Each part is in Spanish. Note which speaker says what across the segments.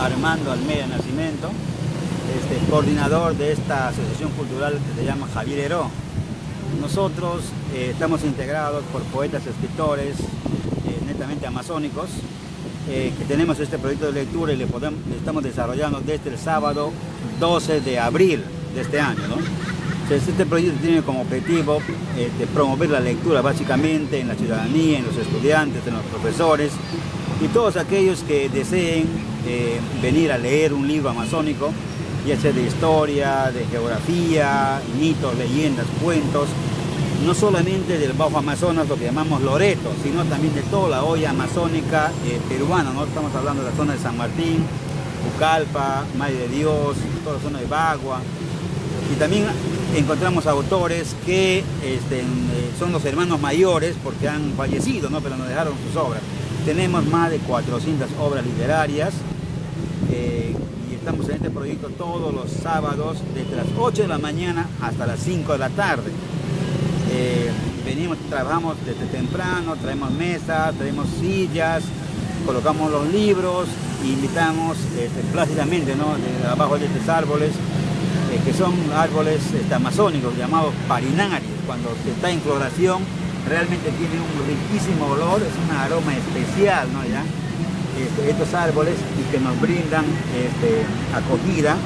Speaker 1: Armando Almeida Nacimiento, este, coordinador de esta asociación cultural que se llama Javier Heró. Nosotros eh, estamos integrados por poetas, escritores, eh, netamente amazónicos, eh, que tenemos este proyecto de lectura y le, podemos, estamos desarrollando desde el sábado 12 de abril de este año. este proyecto tiene como objetivo promover la lectura básicamente en la ciudadanía, en los estudiantes, en los profesores y todos aquellos que deseen venir a leer un libro amazónico ya sea de historia, de geografía, mitos, leyendas, cuentos, no solamente del Bajo Amazonas, lo que llamamos Loreto, sino también de toda la olla amazónica eh, peruana, ¿no? Estamos hablando de la zona de San Martín, Pucallpa, Madre de Dios, toda la zona de Bagua. Y también encontramos autores que este, eh, son los hermanos mayores porque han fallecido, ¿no? pero nos dejaron sus obras. Tenemos más de 400 obras literarias. Eh, estamos en este proyecto todos los sábados desde las 8 de la mañana hasta las 5 de la tarde. Eh, venimos, trabajamos desde temprano, traemos mesas, traemos sillas, colocamos los libros invitamos este, plácidamente ¿no? de abajo de estos árboles, eh, que son árboles este, amazónicos llamados parinarios. Cuando se está en floración realmente tiene un riquísimo olor, es un aroma especial, ¿no? ¿Ya? Este, estos árboles y que nos brindan este, acogida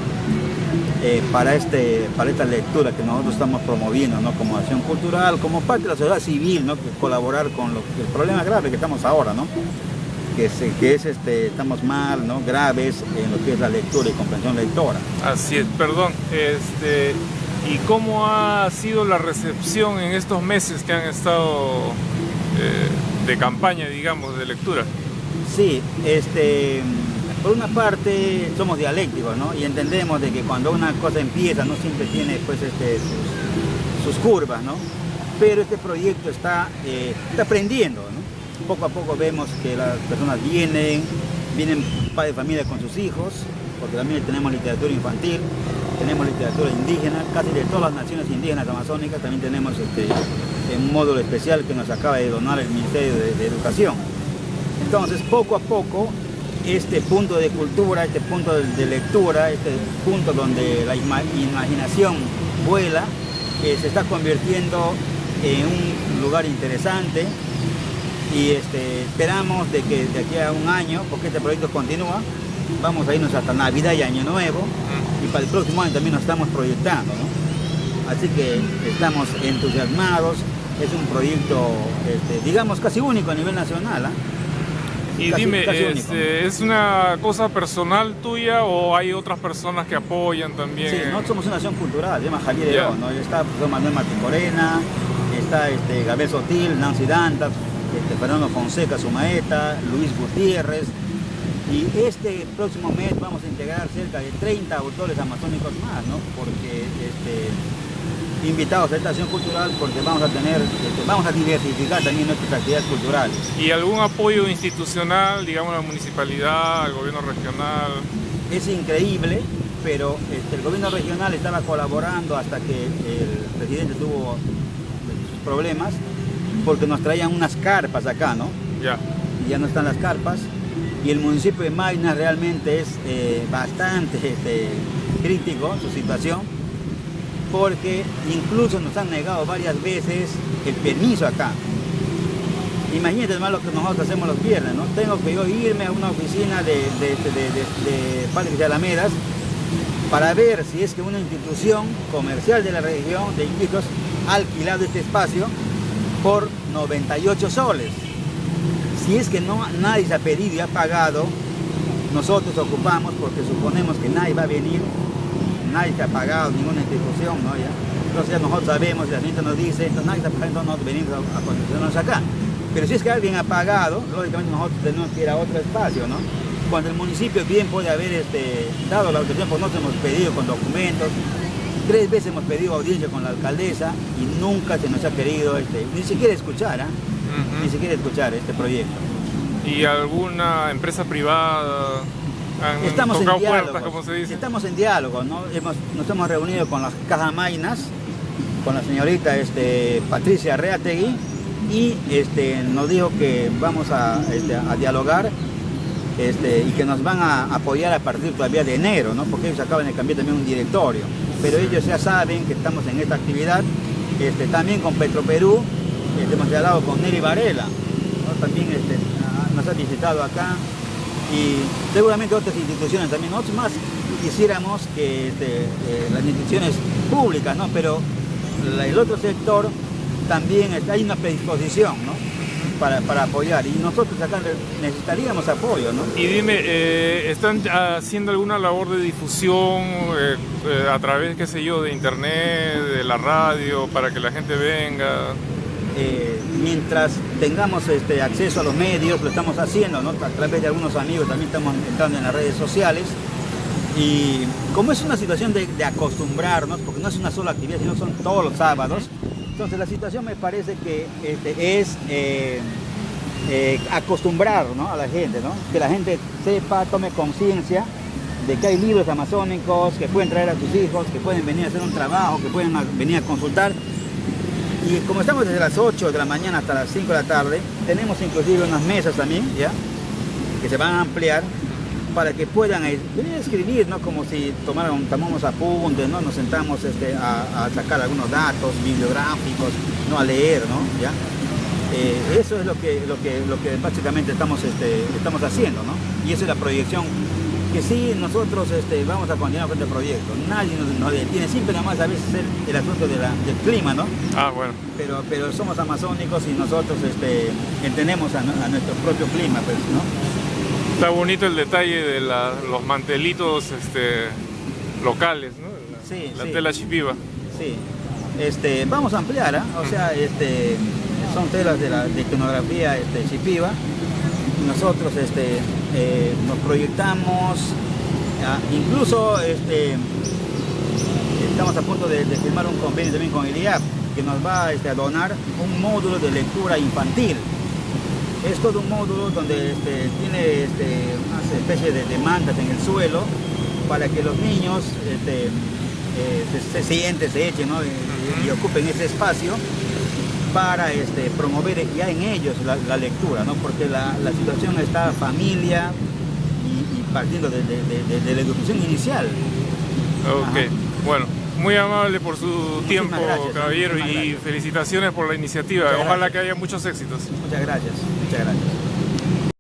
Speaker 1: eh, para, este, para esta lectura que nosotros estamos promoviendo ¿no? como acción cultural, como parte de la sociedad civil, ¿no? colaborar con lo, el problema grave que estamos ahora, ¿no? que, es, que es este, estamos mal, ¿no? graves en lo que es la lectura y comprensión lectora.
Speaker 2: Así es, perdón. Este, ¿Y cómo ha sido la recepción en estos meses que han estado eh, de campaña, digamos, de lectura?
Speaker 1: Sí, este, por una parte somos dialécticos, ¿no? Y entendemos de que cuando una cosa empieza no siempre tiene pues, este, sus, curvas, ¿no? Pero este proyecto está, eh, está aprendiendo. Poco a poco vemos que las personas vienen, vienen padres de familia con sus hijos, porque también tenemos literatura infantil, tenemos literatura indígena, casi de todas las naciones indígenas amazónicas, también tenemos este, un módulo especial que nos acaba de donar el Ministerio de Educación. Entonces, poco a poco, este punto de cultura, este punto de lectura, este punto donde la imaginación vuela, eh, se está convirtiendo en un lugar interesante y este, esperamos de que de aquí a un año, porque este proyecto continúa, vamos a irnos hasta Navidad y Año Nuevo y para el próximo año también nos estamos proyectando. Así que estamos entusiasmados, es un proyecto, este, digamos, casi único a nivel nacional. ¿ah?
Speaker 2: Y dime, este, ¿es una cosa personal tuya o hay otras personas que apoyan también?
Speaker 1: Sí, nosotros somos una nación cultural, se llama Javier León, ¿no? Está Manuel Martín Corena, está este, Gabriel Sotil, Nancy Dantas, este, Fernando Fonseca, su maeta, Luis Gutiérrez. Y este próximo mes vamos a integrar cerca de 30 autores amazónicos más, ¿no? Porque este, invitados a esta acción cultural porque vamos a tener, este, vamos a diversificar también nuestras actividades culturales.
Speaker 2: ¿Y algún apoyo institucional, digamos la municipalidad, el gobierno regional?
Speaker 1: Es increíble, pero este, el gobierno regional estaba colaborando hasta que el presidente tuvo sus problemas, porque nos traían unas carpas acá, ¿no?
Speaker 2: Ya.
Speaker 1: Y ya no están las carpas, y el municipio de Mayna realmente es eh, bastante este, crítico su situación, porque incluso nos han negado varias veces el permiso acá. Imagínate más lo que nosotros hacemos los viernes, ¿no? Tengo que yo irme a una oficina de, de, de, de, Alamedas para ver si es que una institución comercial de la región de Iquitos ha alquilado este espacio por 98 soles. Si es que no, nadie se ha pedido y ha pagado, nosotros ocupamos porque suponemos que nadie va a venir nadie se ha pagado, ninguna institución, ¿no? ¿Ya? Entonces nosotros sabemos, la gente nos dice, entonces nadie está pagando, nosotros venimos a, posicionarnos acá. Pero si es que alguien ha pagado, lógicamente nosotros tenemos que ir a otro espacio, ¿no? Cuando el municipio bien puede haber este, dado la autorización, pues nosotros hemos pedido con documentos, tres veces hemos pedido audiencia con la alcaldesa y nunca se nos ha querido, este, ni siquiera escuchar, ¿ah? ni siquiera escuchar este proyecto.
Speaker 2: ¿Y alguna empresa privada
Speaker 1: estamos en diálogo, Estamos en diálogo, ¿no? nos hemos reunido con las cajamainas, con la señorita este, Patricia Reategui y este, nos dijo que vamos a, este, dialogar este, y que nos van a apoyar a partir todavía de enero, ¿no? porque ellos acaban de cambiar también un directorio. Pero ellos ya saben que estamos en esta actividad, este, también con Petroperú, este, hemos hablado con Neri Varela, también este, nos ha visitado acá, y seguramente otras instituciones también, nosotros más quisiéramos que este, eh, las instituciones públicas, ¿no? pero el otro sector también hay una predisposición ¿no? para, apoyar y nosotros acá necesitaríamos apoyo. ¿no?
Speaker 2: Y dime, eh, ¿están haciendo alguna labor de difusión eh, a través, qué sé yo, de internet, de la radio, para que la gente venga?
Speaker 1: Mientras tengamos este, acceso a los medios, lo estamos haciendo, ¿no? a través de algunos amigos también estamos entrando en las redes sociales. Y como es una situación de, acostumbrarnos, porque no es una sola actividad, sino son todos los sábados, entonces la situación me parece que este, es eh, eh, acostumbrar a la gente, ¿no? que la gente sepa, tome conciencia de que hay libros amazónicos, que pueden traer a sus hijos, que pueden venir a hacer un trabajo, que pueden venir a consultar y como estamos desde las 8 de la mañana hasta las 5 de la tarde, tenemos inclusive unas mesas también, ¿ya? Que se van a ampliar para que puedan a escribir, ¿no? Como si tomaron, tomamos apuntes, ¿no? Nos sentamos este, a, sacar algunos datos bibliográficos, ¿no? A leer, ¿no? ¿Ya? Eh, eso es lo que, lo que, lo que básicamente estamos, este, estamos haciendo, ¿no? Y esa es la proyección que sí, nosotros este, vamos a continuar con este proyecto. Nadie nos, detiene, siempre nada más a veces el, el asunto del clima, ¿no?
Speaker 2: Ah, bueno.
Speaker 1: Pero, pero somos amazónicos y nosotros este, entendemos a, nuestro propio clima, pues, ¿no?
Speaker 2: Está bonito el detalle de los mantelitos este, locales, ¿no? La,
Speaker 1: sí,
Speaker 2: la tela chipiva.
Speaker 1: Sí. Este, vamos a ampliar, ¿eh? o sea, este, son telas de la de iconografía este, chipiva nosotros este, eh, nos proyectamos, incluso este, estamos a punto de, firmar un convenio también con el IAP que nos va este, a donar un módulo de lectura infantil. Es todo un módulo donde este, tiene este, unas especies de demandas en el suelo para que los niños este, eh, se, sienten, se echen y, ocupen ese espacio para este, promover ya en ellos la, lectura, ¿no? porque la, situación está familia y, partiendo de, la educación inicial.
Speaker 2: Ok, bueno, muy amable por su tiempo, caballero, y felicitaciones por la iniciativa. Ojalá que haya muchos éxitos.
Speaker 1: Muchas gracias, muchas gracias.